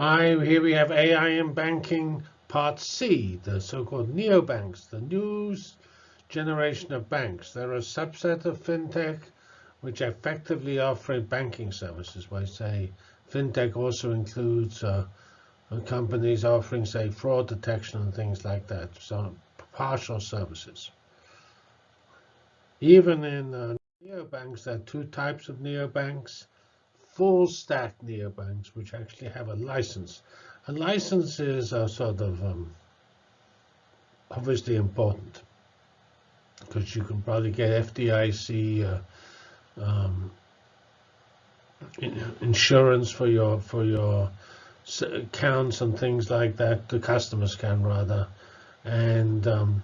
Hi, here we have AI in banking part C, the so-called neobanks, the new generation of banks. They're a subset of fintech which effectively offer banking services. Why say fintech also includes uh, companies offering, say, fraud detection and things like that, so partial services. Even in uh, neobanks, there are two types of neobanks. Full stack neobanks, which actually have a license. A license is a sort of um, obviously important because you can probably get FDIC uh, um, insurance for your for your accounts and things like that. The customers can rather, and um,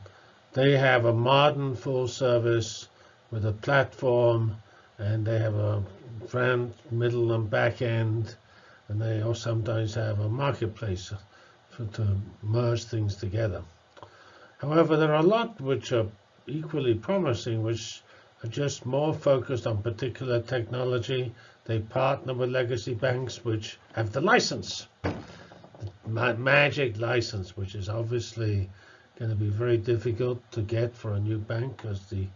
they have a modern full service with a platform, and they have a front, middle, and back end, and they also sometimes have a marketplace for, to merge things together. However, there are a lot which are equally promising, which are just more focused on particular technology. They partner with legacy banks which have the license, the magic license, which is obviously going to be very difficult to get for a new bank because the,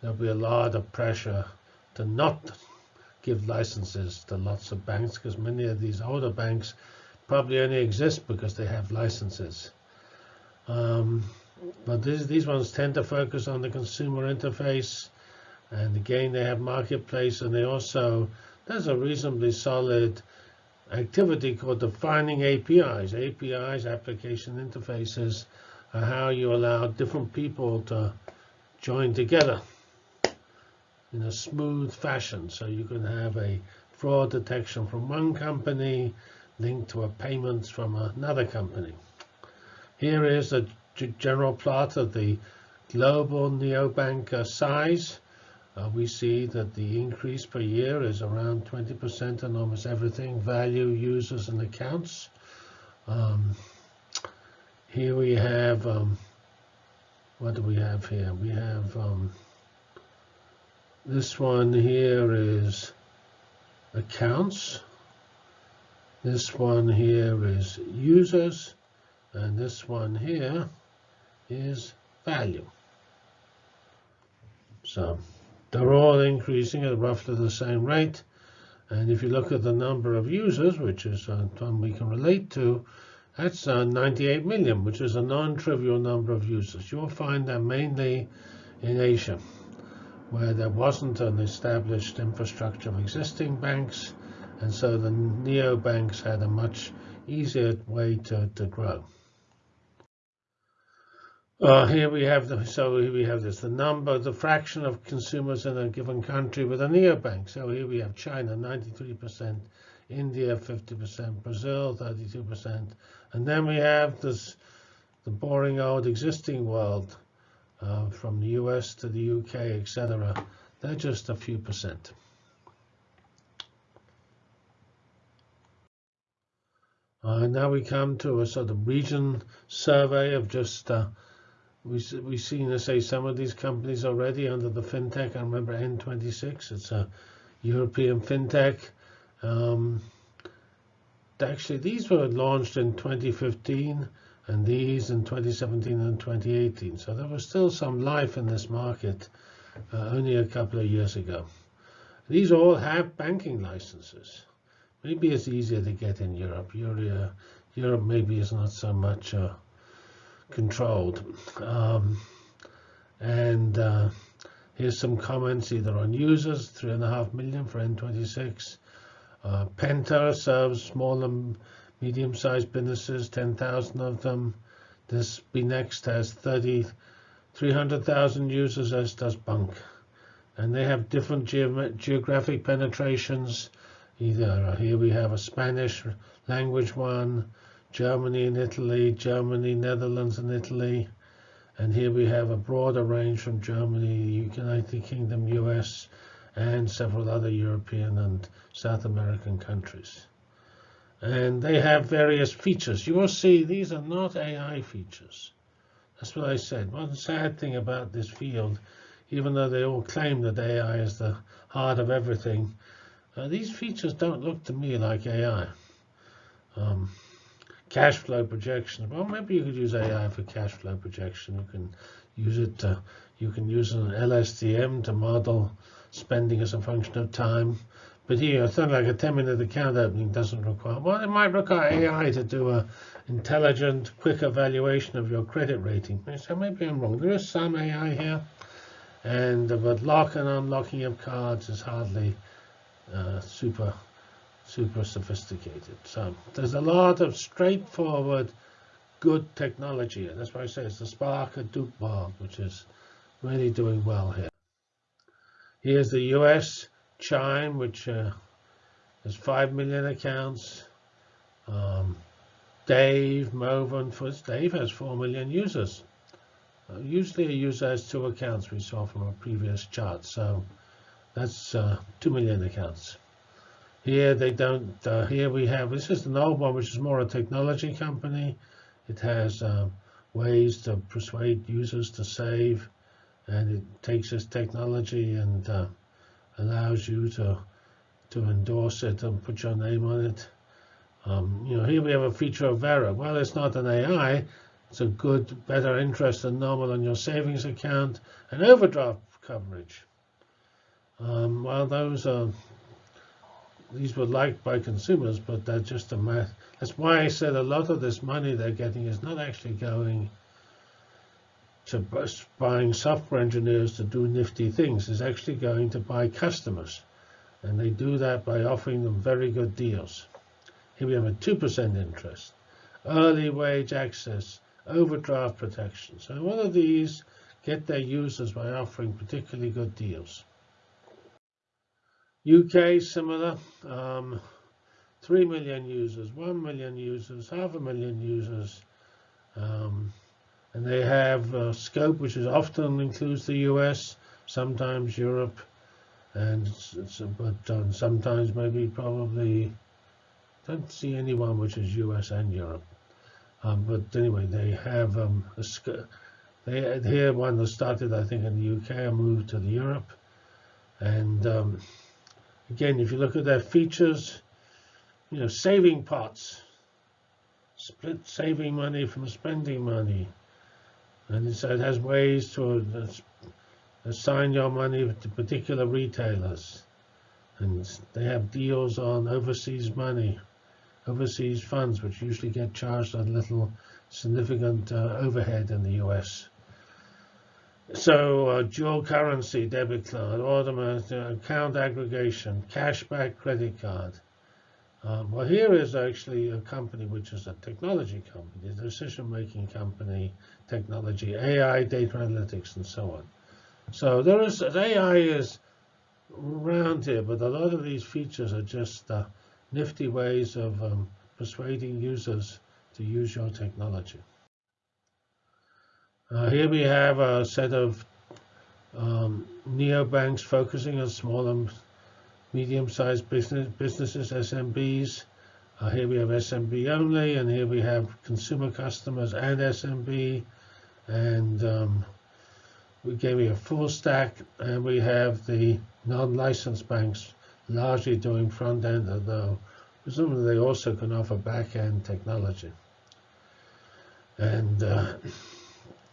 there'll be a lot of pressure to not give licenses to lots of banks because many of these older banks probably only exist because they have licenses. Um, but this, these ones tend to focus on the consumer interface. And again, they have marketplace, and they also, there's a reasonably solid activity called defining APIs. APIs, application interfaces, are how you allow different people to join together in a smooth fashion. So you can have a fraud detection from one company linked to a payment from another company. Here is a general plot of the global neobank size. Uh, we see that the increase per year is around 20% on almost everything, value, users, and accounts. Um, here we have, um, what do we have here? We have, um, this one here is accounts. This one here is users. And this one here is value. So they're all increasing at roughly the same rate. And if you look at the number of users, which is uh, one we can relate to, that's uh, 98 million, which is a non-trivial number of users. You'll find that mainly in Asia, where there wasn't an established infrastructure of existing banks, and so the neobanks had a much easier way to, to grow. Uh, here we have the so here we have this the number the fraction of consumers in a given country with a neobank. So here we have China 93%, India 50%, Brazil 32%, and then we have this the boring old existing world uh, from the US to the UK, etc. They're just a few percent. Uh, now we come to a sort of region survey of just uh, we, we've seen, let's say, some of these companies already under the fintech. I remember N26. It's a European fintech. Um, actually, these were launched in 2015, and these in 2017 and 2018. So there was still some life in this market uh, only a couple of years ago. These all have banking licenses. Maybe it's easier to get in Europe. Europe, Europe maybe is not so much uh, controlled. Um, and uh, here's some comments either on users, 3.5 million for N26. Uh, Penta serves small and medium-sized businesses, 10,000 of them. This BNext has 30, 300,000 users, as does bunq. And they have different ge geographic penetrations. Either uh, here we have a Spanish language one, Germany and Italy, Germany, Netherlands and Italy. And here we have a broader range from Germany, United Kingdom, US, and several other European and South American countries. And they have various features. You will see these are not AI features. That's what I said. One sad thing about this field, even though they all claim that AI is the heart of everything, uh, these features don't look to me like AI. um, cash flow projection. Well, maybe you could use AI for cash flow projection. You can use it. To, you can use an LSTM to model spending as a function of time. But here, something like a 10-minute account opening doesn't require. Well, it might require AI to do a intelligent, quick evaluation of your credit rating. So maybe I'm wrong. There is some AI here, and but lock and unlocking of cards is hardly uh, super super sophisticated. So there's a lot of straightforward, good technology. And that's why I say it's the Spark Hadoop Bar, which is really doing well here. Here's the US Chime, which uh, has 5 million accounts. Um, Dave, Moven, Dave has 4 million users. Uh, usually a user has two accounts we saw from a previous chart. So that's uh, 2 million accounts. Here they don't. Uh, here we have. This is an old one, which is more a technology company. It has um, ways to persuade users to save, and it takes this technology and uh, allows you to to endorse it and put your name on it. Um, you know, here we have a feature of Varo. Well, it's not an AI. It's a good, better interest than normal on your savings account and overdraft coverage. Um, well, those are these were liked by consumers, but they're just a math. That's why I said a lot of this money they're getting is not actually going to buying software engineers to do nifty things. is actually going to buy customers. And they do that by offering them very good deals. Here we have a 2% interest, early wage access, overdraft protection. So one of these get their users by offering particularly good deals. UK, similar. Um, 3 million users, 1 million users, half a million users. Um, and they have a scope which is often includes the US, sometimes Europe, and it's, it's, but um, sometimes maybe probably don't see anyone which is US and Europe. Um, but anyway, they have um, a they here one that started I think in the UK and moved to the Europe, and um, Again, if you look at their features, you know, saving pots, split saving money from spending money. And so it has ways to assign your money to particular retailers. And they have deals on overseas money, overseas funds, which usually get charged a little significant uh, overhead in the US. So uh, dual currency debit card, automatic uh, account aggregation, cashback credit card. Um, well, here is actually a company which is a technology company, a decision-making company, technology, AI, data analytics, and so on. So there is AI is around here, but a lot of these features are just uh, nifty ways of um, persuading users to use your technology. Uh, here we have a set of um, neobanks focusing on small and medium-sized business, businesses, SMBs. Uh, here we have SMB only, and here we have consumer customers and SMB. And um, we gave you a full stack, and we have the non-licensed banks largely doing front end, although presumably they also can offer back end technology. And uh,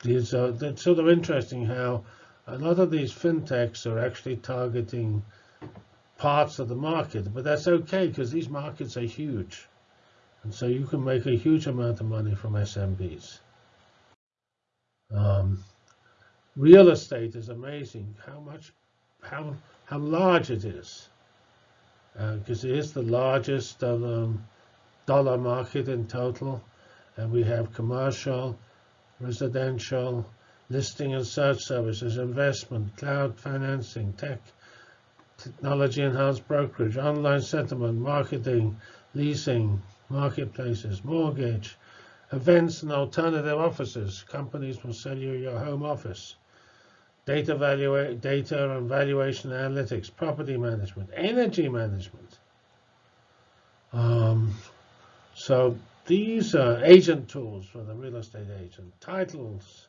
these are, it's sort of interesting how a lot of these fintechs are actually targeting parts of the market, but that's okay because these markets are huge. And so you can make a huge amount of money from SMBs. Um, real estate is amazing how much, how, how large it is. Because uh, it is the largest um, dollar market in total. And we have commercial, residential, listing and search services, investment, cloud financing, tech, technology enhanced brokerage, online settlement, marketing, leasing, marketplaces, mortgage, events and alternative offices. Companies will sell you your home office. Data, data and valuation analytics, property management, energy management. Um, so these are agent tools for the real estate agent, titles,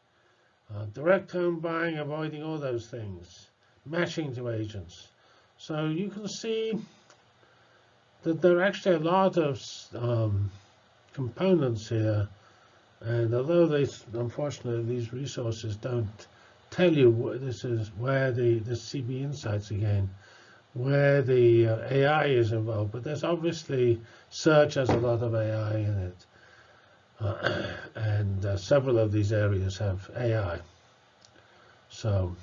uh, direct home buying, avoiding all those things, matching to agents. So you can see that there are actually a lot of um, components here. And although they, unfortunately, these resources don't tell you what this is where the, the CB Insights again, where the uh, AI is involved, but there's obviously search has a lot of AI in it. Uh, and uh, several of these areas have AI. So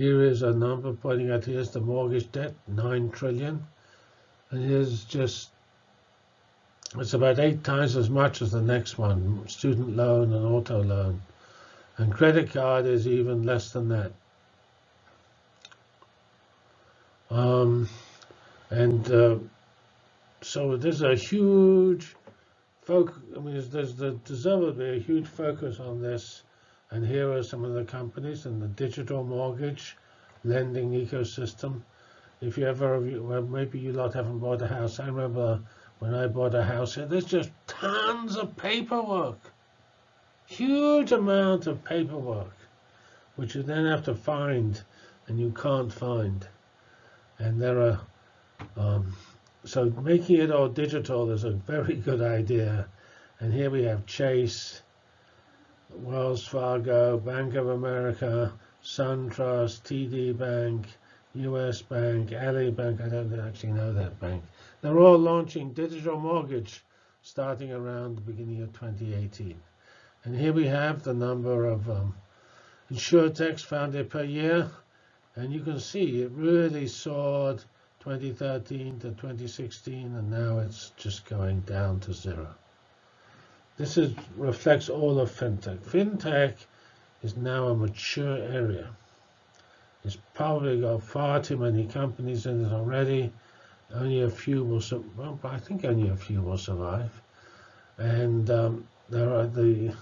here is a number pointing out here's the mortgage debt, 9 trillion. And here's just, it's about eight times as much as the next one, student loan and auto loan. And credit card is even less than that. Um, and uh, so there's a huge focus. I mean, there's, there's deservedly a huge focus on this. And here are some of the companies in the digital mortgage lending ecosystem. If you ever, well, maybe you lot haven't bought a house. I remember when I bought a house here, there's just tons of paperwork huge amount of paperwork, which you then have to find and you can't find. And there are, um, so making it all digital is a very good idea. And here we have Chase, Wells Fargo, Bank of America, SunTrust, TD Bank, US Bank, Ally Bank, I don't actually know that bank. They're all launching digital mortgage starting around the beginning of 2018. And here we have the number of um, insurtechs founded per year. And you can see it really soared 2013 to 2016, and now it's just going down to zero. This is, reflects all of fintech. Fintech is now a mature area. It's probably got far too many companies in it already. Only a few will, well, I think only a few will survive. And um, there are the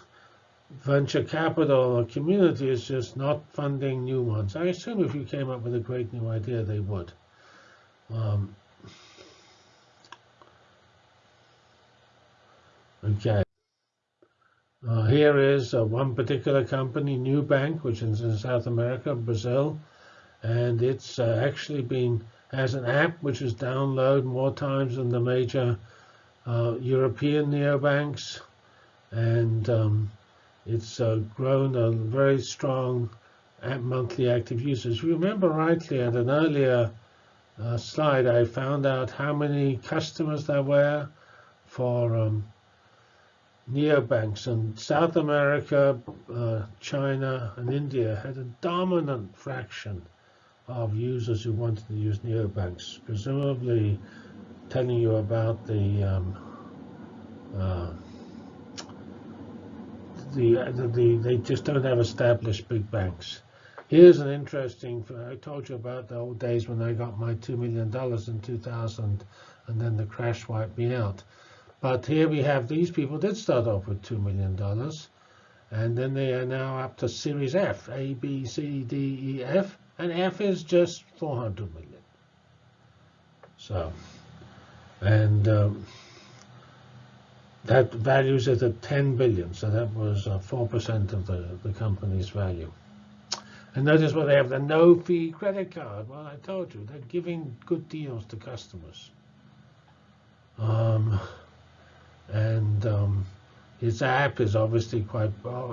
venture capital community is just not funding new ones. I assume if you came up with a great new idea, they would. Um, okay. Uh, here is uh, one particular company, Nubank, which is in South America, Brazil, and it's uh, actually been has an app which is downloaded more times than the major uh, European neobanks, and um, it's uh, grown a very strong monthly active users. You remember rightly at an earlier uh, slide, I found out how many customers there were for um, neobanks. And South America, uh, China, and India had a dominant fraction of users who wanted to use neobanks, presumably telling you about the um, uh, the, the, the, they just don't have established big banks. Here's an interesting, I told you about the old days when I got my $2 million in 2000 and then the crash wiped me out. But here we have these people did start off with $2 million. And then they are now up to Series F, A, B, C, D, E, F. And F is just 400 million. So, and um, that values it at 10 billion, so that was 4% uh, of the, the company's value. And notice what they have, the no-fee credit card. Well, I told you, they're giving good deals to customers. Um, and um, its app is obviously quite,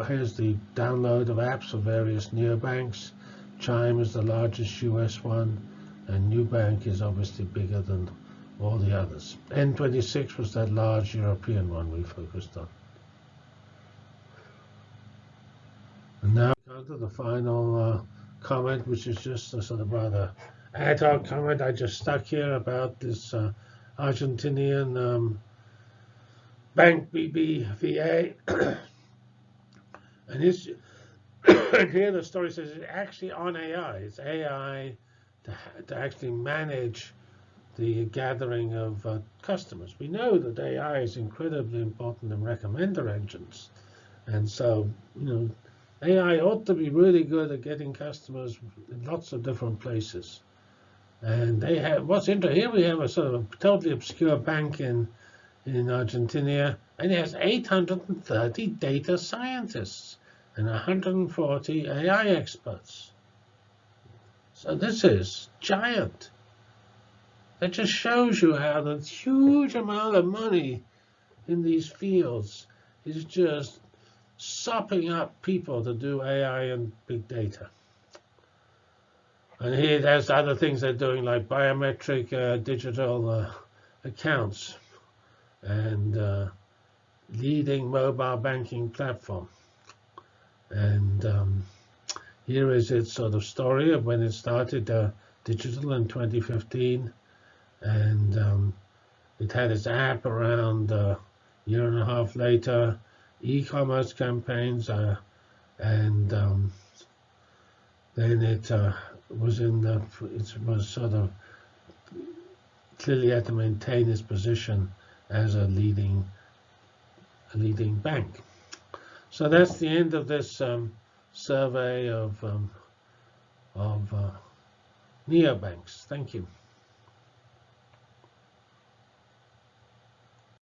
here's the download of apps for various neobanks. Chime is the largest US one, and Nubank is obviously bigger than all the others. N26 was that large European one we focused on. And now come to the final uh, comment, which is just a sort of rather ad hoc comment I just stuck here about this uh, Argentinian um, bank BBVA. and, his, and here the story says it's actually on AI. It's AI to, to actually manage the gathering of uh, customers. We know that AI is incredibly important in recommender engines. And so, you know, AI ought to be really good at getting customers in lots of different places. And they have, what's interesting, here we have a sort of a totally obscure bank in, in Argentina, and it has 830 data scientists and 140 AI experts. So this is giant. That just shows you how the huge amount of money in these fields is just sopping up people to do AI and big data. And here there's other things they're doing like biometric uh, digital uh, accounts and uh, leading mobile banking platform. And um, here is its sort of story of when it started uh, digital in 2015. And um, it had its app around a year and a half later, e-commerce campaigns, uh, and um, then it uh, was in the, it was sort of clearly had to maintain its position as a leading, a leading bank. So that's the end of this um, survey of um, of uh, neobanks. Thank you.